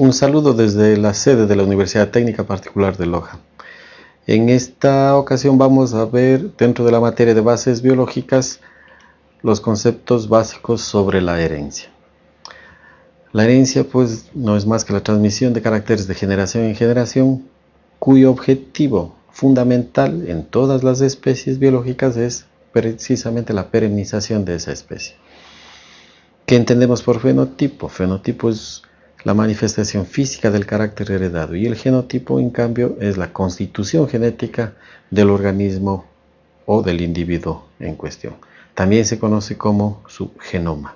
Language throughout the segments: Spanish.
Un saludo desde la sede de la Universidad Técnica Particular de Loja. En esta ocasión vamos a ver dentro de la materia de bases biológicas los conceptos básicos sobre la herencia. La herencia pues no es más que la transmisión de caracteres de generación en generación cuyo objetivo fundamental en todas las especies biológicas es precisamente la perennización de esa especie. ¿Qué entendemos por fenotipo? Fenotipo es la manifestación física del carácter heredado y el genotipo en cambio es la constitución genética del organismo o del individuo en cuestión. También se conoce como su genoma.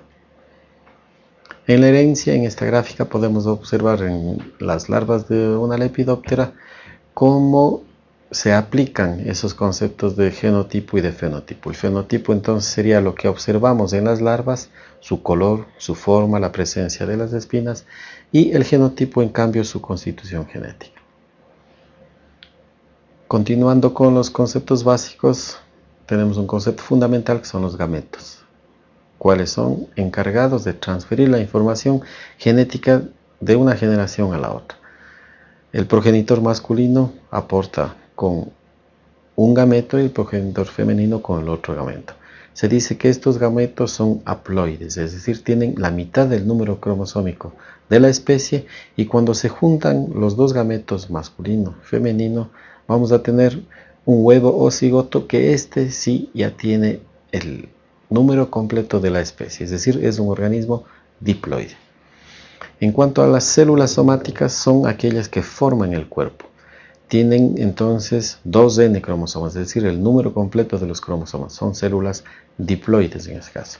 En la herencia, en esta gráfica, podemos observar en las larvas de una lepidóptera cómo se aplican esos conceptos de genotipo y de fenotipo. El fenotipo entonces sería lo que observamos en las larvas, su color, su forma, la presencia de las espinas y el genotipo en cambio su constitución genética. Continuando con los conceptos básicos, tenemos un concepto fundamental que son los gametos, cuáles son encargados de transferir la información genética de una generación a la otra. El progenitor masculino aporta con un gameto y el progenitor femenino con el otro gameto. Se dice que estos gametos son haploides, es decir, tienen la mitad del número cromosómico de la especie y cuando se juntan los dos gametos masculino y femenino vamos a tener un huevo o cigoto que este sí ya tiene el número completo de la especie, es decir, es un organismo diploide. En cuanto a las células somáticas, son aquellas que forman el cuerpo tienen entonces dos N cromosomas, es decir, el número completo de los cromosomas. Son células diploides en este caso.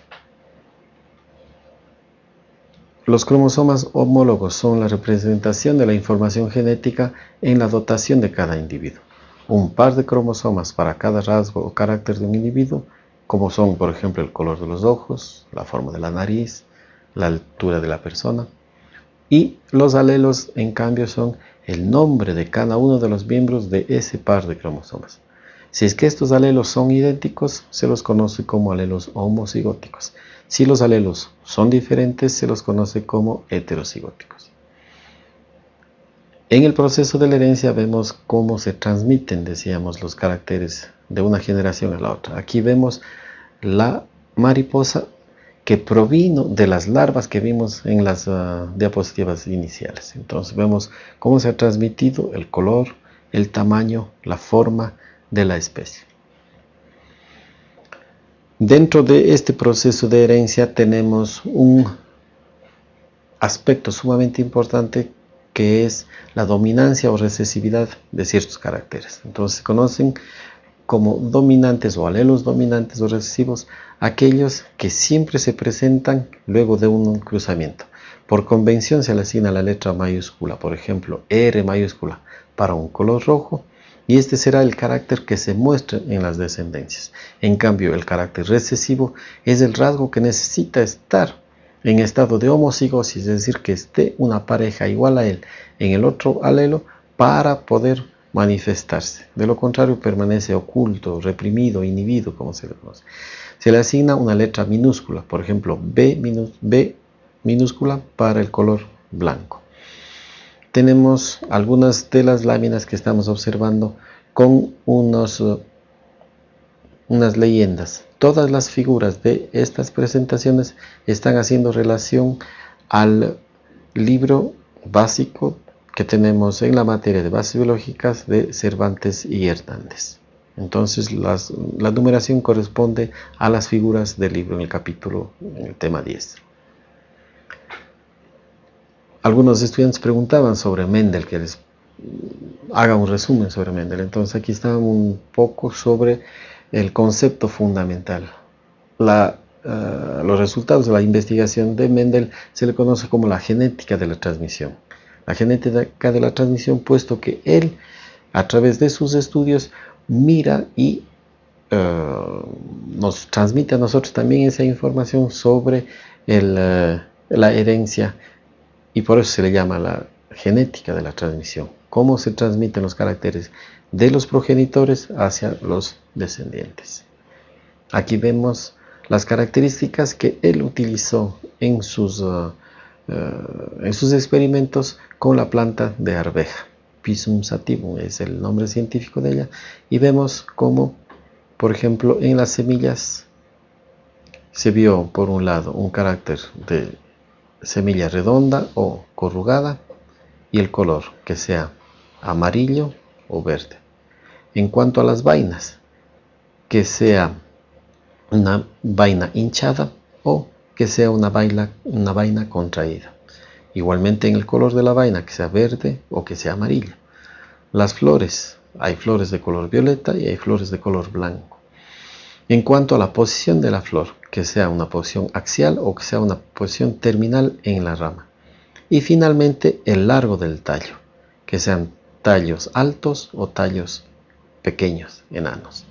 Los cromosomas homólogos son la representación de la información genética en la dotación de cada individuo. Un par de cromosomas para cada rasgo o carácter de un individuo, como son por ejemplo el color de los ojos, la forma de la nariz, la altura de la persona. Y los alelos en cambio son el nombre de cada uno de los miembros de ese par de cromosomas. Si es que estos alelos son idénticos, se los conoce como alelos homocigóticos. Si los alelos son diferentes, se los conoce como heterocigóticos. En el proceso de la herencia vemos cómo se transmiten, decíamos, los caracteres de una generación a la otra. Aquí vemos la mariposa que provino de las larvas que vimos en las ah, diapositivas iniciales. Entonces vemos cómo se ha transmitido el color, el tamaño, la forma de la especie. Dentro de este proceso de herencia tenemos un aspecto sumamente importante que es la dominancia o recesividad de ciertos caracteres. Entonces conocen como dominantes o alelos dominantes o recesivos aquellos que siempre se presentan luego de un cruzamiento. Por convención se le asigna la letra mayúscula, por ejemplo R mayúscula para un color rojo y este será el carácter que se muestra en las descendencias. En cambio, el carácter recesivo es el rasgo que necesita estar en estado de homocigosis, es decir, que esté una pareja igual a él en el otro alelo para poder manifestarse. De lo contrario, permanece oculto, reprimido, inhibido, como se le conoce. Se le asigna una letra minúscula, por ejemplo, B, minúscula para el color blanco. Tenemos algunas de las láminas que estamos observando con uh, unas leyendas. Todas las figuras de estas presentaciones están haciendo relación al libro básico que tenemos en la materia de bases biológicas de Cervantes y Hernández. Entonces la numeración corresponde a las figuras del libro en el capítulo, en el tema 10. Algunos estudiantes preguntaban sobre Mendel, que les haga un resumen sobre Mendel. Entonces aquí está un poco sobre el concepto fundamental. Eh, los resultados de la investigación de Mendel se le conoce como la genética de la transmisión la genética de la transmisión, puesto que él, a través de sus estudios, mira y eh, nos transmite a nosotros también esa información sobre eh, la herencia y por eso se le llama la genética de la transmisión, cómo se transmiten los caracteres de los progenitores hacia los descendientes. Aquí vemos las características que él utilizó en sus eh, en sus experimentos con la planta de arveja. Pisum sativum es el nombre científico de ella. Y vemos cómo, por ejemplo, en las semillas se vio por un lado un carácter de semilla redonda o corrugada y el color que sea amarillo o verde. En cuanto a las vainas, que sea una vaina hinchada o que sea una vaina, contraída. Igualmente en el color de la vaina, que sea verde o que sea amarillo. Las flores, hay flores de color violeta y hay flores de color blanco. En cuanto a la posición de la flor, que sea una posición axial o que sea una posición terminal en la rama. Y finalmente el largo del tallo, que sean tallos altos o tallos pequeños, enanos.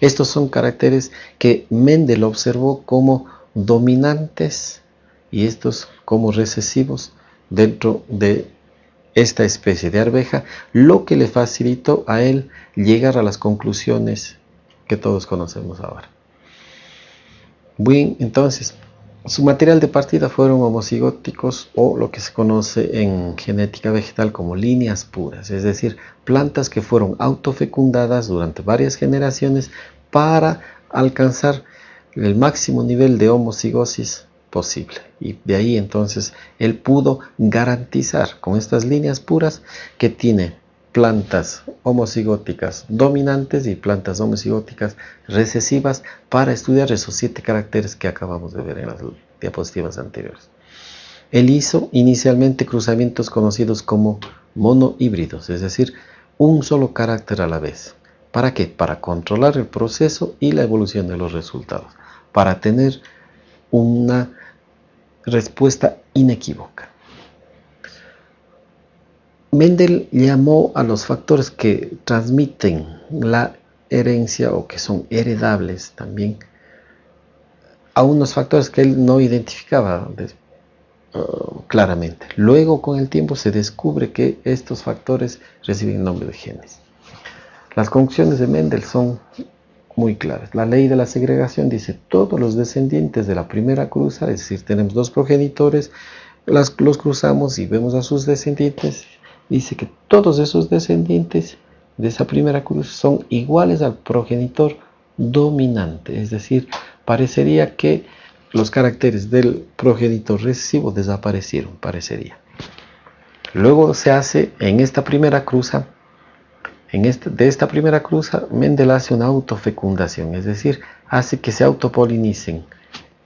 Estos son caracteres que Mendel observó como dominantes y estos como recesivos dentro de esta especie de arveja, lo que le facilitó a él llegar a las conclusiones que todos conocemos ahora. Bien, entonces, su material de partida fueron homocigóticos o lo que se conoce en genética vegetal como líneas puras, es decir, plantas que fueron autofecundadas durante varias generaciones para alcanzar el máximo nivel de homocigosis posible. Y de ahí entonces él pudo garantizar con estas líneas puras que tiene plantas homocigóticas dominantes y plantas homocigóticas recesivas para estudiar esos siete caracteres que acabamos de ver en las diapositivas anteriores. Él hizo inicialmente cruzamientos conocidos como monohíbridos, es decir, un solo carácter a la vez. ¿Para qué? Para controlar el proceso y la evolución de los resultados, para tener una respuesta inequívoca. Mendel llamó a los factores que transmiten la herencia o que son heredables también a unos factores que él no identificaba uh, claramente. Luego con el tiempo se descubre que estos factores reciben nombre de genes. Las conclusiones de Mendel son muy claras. La ley de la segregación dice todos los descendientes de la primera cruza, es decir, tenemos dos progenitores, los cruzamos y vemos a sus descendientes, dice que todos esos descendientes de esa primera cruz son iguales al progenitor dominante, es decir, parecería que los caracteres del progenitor recesivo desaparecieron, parecería. Luego se hace en esta primera cruza, en este, de esta primera cruza, Mendel hace una autofecundación, es decir, hace que se autopolinicen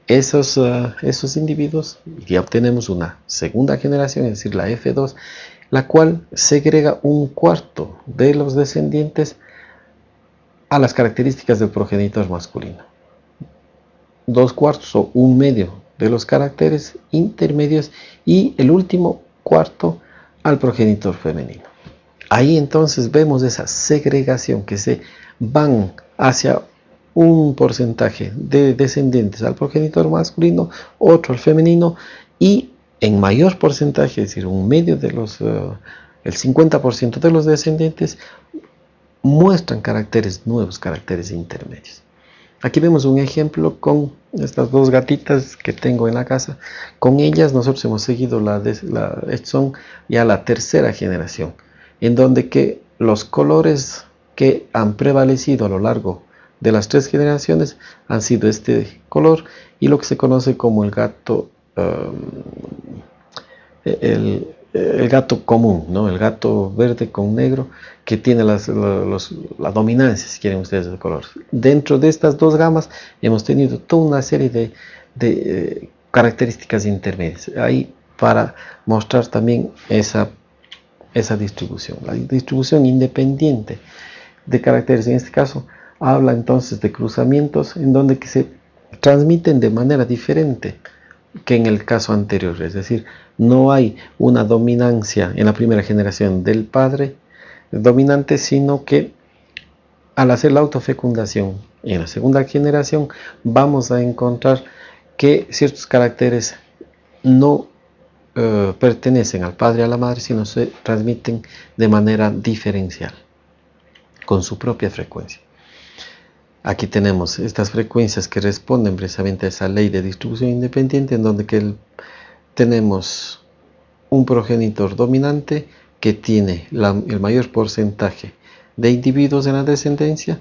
esos, uh, esos individuos y obtenemos una segunda generación, es decir, la F2, la cual segrega un cuarto de los descendientes a las características del progenitor masculino. Dos cuartos o un medio de los caracteres intermedios y el último cuarto al progenitor femenino. Ahí entonces vemos esa segregación que se van hacia un porcentaje de descendientes al progenitor masculino, otro al femenino y en mayor porcentaje, es decir, un medio de los, eh, el 50% de los descendientes muestran caracteres nuevos, caracteres intermedios. Aquí vemos un ejemplo con estas dos gatitas que tengo en la casa. Con ellas nosotros hemos seguido la, la son ya la tercera generación, en donde que los colores que han prevalecido a lo largo de las tres generaciones han sido este color y lo que se conoce como el gato Um, el, gato común, ¿no? el gato verde con negro que tiene las, la dominancia, si quieren ustedes, de color. Dentro de estas dos gamas hemos tenido toda una serie de, eh, características intermedias. Ahí para mostrar también esa, esa distribución. La distribución independiente de caracteres, en este caso, habla entonces de cruzamientos en donde que se transmiten de manera diferente que en el caso anterior, es decir, no hay una dominancia en la primera generación del padre dominante, sino que al hacer la autofecundación en la segunda generación vamos a encontrar que ciertos caracteres no eh, pertenecen al padre y a la madre, sino se transmiten de manera diferencial, con su propia frecuencia. Aquí tenemos estas frecuencias que responden precisamente a esa ley de distribución independiente en donde tenemos un progenitor dominante que tiene el mayor porcentaje de individuos en la descendencia,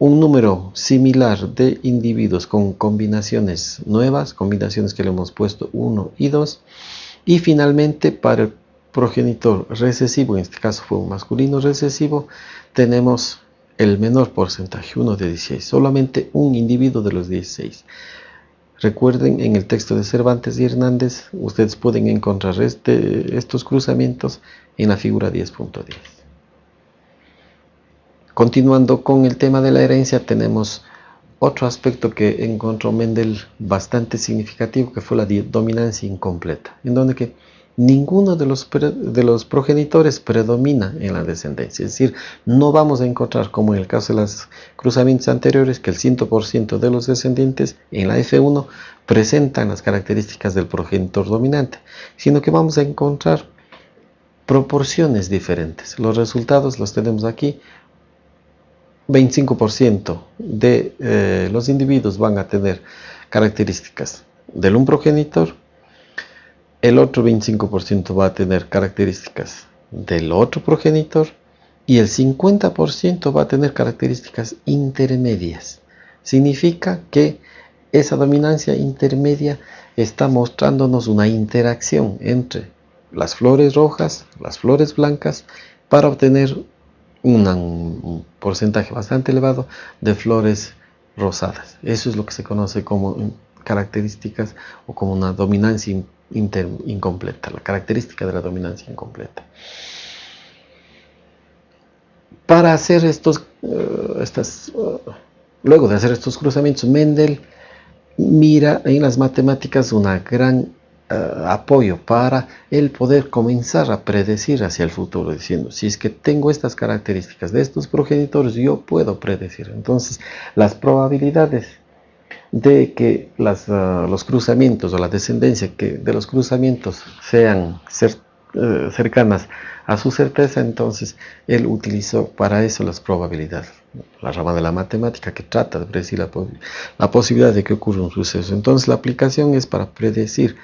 un número similar de individuos con combinaciones nuevas, combinaciones que le hemos puesto 1 y 2, y finalmente para el progenitor recesivo, en este caso fue un masculino recesivo, tenemos el menor porcentaje, 1 de 16, solamente un individuo de los 16. Recuerden, en el texto de Cervantes y Hernández, ustedes pueden encontrar este, estos cruzamientos en la figura 10.10. Continuando con el tema de la herencia, tenemos otro aspecto que encontró Mendel bastante significativo, que fue la dominancia incompleta, en donde que ninguno de los, de los progenitores predomina en la descendencia. Es decir, no vamos a encontrar, como en el caso de los cruzamientos anteriores, que el 100% de los descendientes en la F1 presentan las características del progenitor dominante, sino que vamos a encontrar proporciones diferentes. Los resultados los tenemos aquí. 25% de eh, los individuos van a tener características del un progenitor, el otro 25% va a tener características del otro progenitor y el 50% va a tener características intermedias. Significa que esa dominancia intermedia está mostrándonos una interacción entre las flores rojas, las flores blancas, para obtener un porcentaje bastante elevado de flores rosadas. Eso es lo que se conoce como características o como una dominancia incompleta, la característica de la dominancia incompleta. Para hacer estos, eh, estas, eh, luego de hacer estos cruzamientos, Mendel mira en las matemáticas una gran eh, apoyo para el poder comenzar a predecir hacia el futuro, diciendo, si es que tengo estas características de estos progenitores, yo puedo predecir. Entonces, las probabilidades de que las, eh, los cruzamientos o la descendencia que de los cruzamientos sean eh, cercanas a su certeza, entonces él utilizó para eso las probabilidades, la rama de la matemática que trata de predecir la, la posibilidad de que ocurra un suceso. Entonces la aplicación es para predecir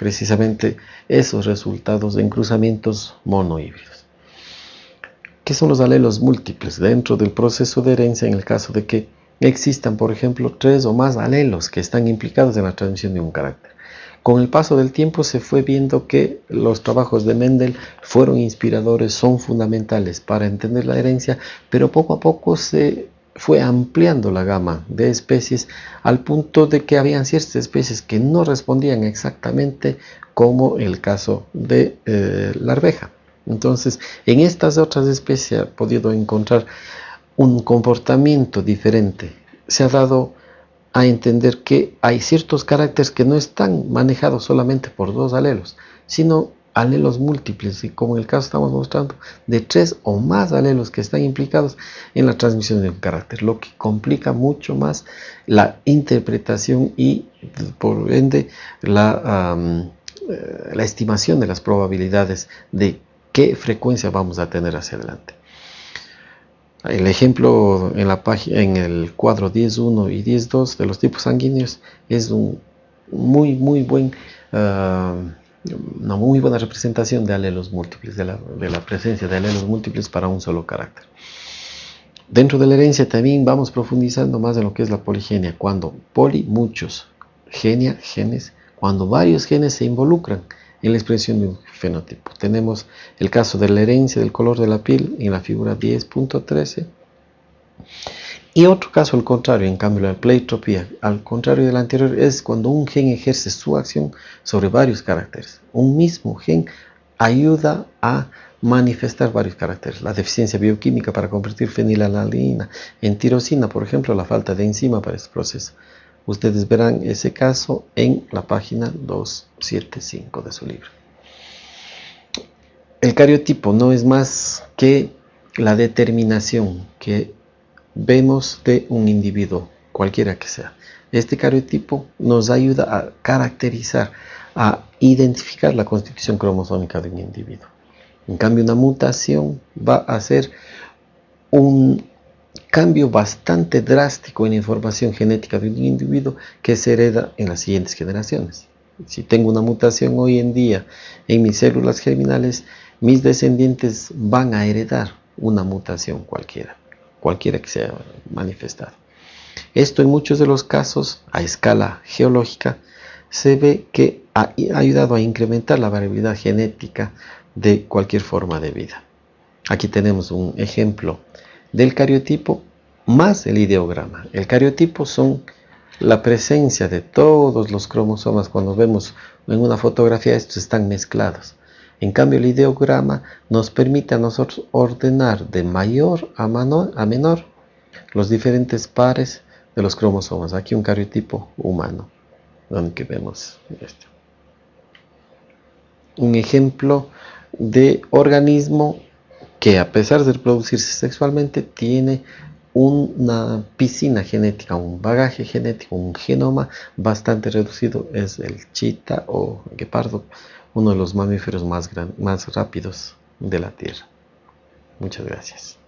precisamente esos resultados en cruzamientos monohíbridos. ¿Qué son los alelos múltiples dentro del proceso de herencia en el caso de que existan, por ejemplo, tres o más alelos que están implicados en la transmisión de un carácter? Con el paso del tiempo se fue viendo que los trabajos de Mendel fueron inspiradores, son fundamentales para entender la herencia, pero poco a poco se fue ampliando la gama de especies al punto de que habían ciertas especies que no respondían exactamente como el caso de eh, la arveja. Entonces, en estas otras especies ha podido encontrar un comportamiento diferente. Se ha dado a entender que hay ciertos caracteres que no están manejados solamente por dos alelos, sino alelos múltiples y como en el caso estamos mostrando de tres o más alelos que están implicados en la transmisión de un carácter, lo que complica mucho más la interpretación y por ende la, eh, la estimación de las probabilidades de qué frecuencia vamos a tener hacia adelante. El ejemplo en, la página, en el cuadro 10.1 y 10.2 de los tipos sanguíneos es un muy muy buen ah, una muy buena representación de alelos múltiples, de la, presencia de alelos múltiples para un solo carácter. Dentro de la herencia también vamos profundizando más en lo que es la poligenia, cuando poli, muchos, genia, genes, cuando varios genes se involucran en la expresión de un fenotipo. Tenemos el caso de la herencia del color de la piel en la figura 10.13 y otro caso al contrario, en cambio la pleitropía, al contrario del anterior, es cuando un gen ejerce su acción sobre varios caracteres. Un mismo gen ayuda a manifestar varios caracteres. La deficiencia bioquímica para convertir fenilalanina en tirosina, por ejemplo, la falta de enzima para este proceso. Ustedes verán ese caso en la página 275 de su libro. El cariotipo no es más que la determinación que vemos de un individuo, cualquiera que sea. Este cariotipo nos ayuda a caracterizar, a identificar la constitución cromosómica de un individuo. En cambio, una mutación va a ser un cambio bastante drástico en la información genética de un individuo que se hereda en las siguientes generaciones. Si tengo una mutación hoy en día en mis células germinales, mis descendientes van a heredar una mutación cualquiera, cualquiera que sea manifestada. Esto en muchos de los casos, a escala geológica, se ve que ha ayudado a incrementar la variabilidad genética de cualquier forma de vida. Aquí tenemos un ejemplo del cariotipo más el ideograma. El cariotipo son la presencia de todos los cromosomas. Cuando vemos en una fotografía, estos están mezclados. En cambio, el ideograma nos permite a nosotros ordenar de mayor a menor, los diferentes pares de los cromosomas. Aquí un cariotipo humano, donde vemos esto. Un ejemplo de organismo que a pesar de reproducirse sexualmente tiene una piscina genética, un bagaje genético, un genoma bastante reducido es el chita o guepardo, uno de los mamíferos más, más rápidos de la Tierra. Muchas gracias.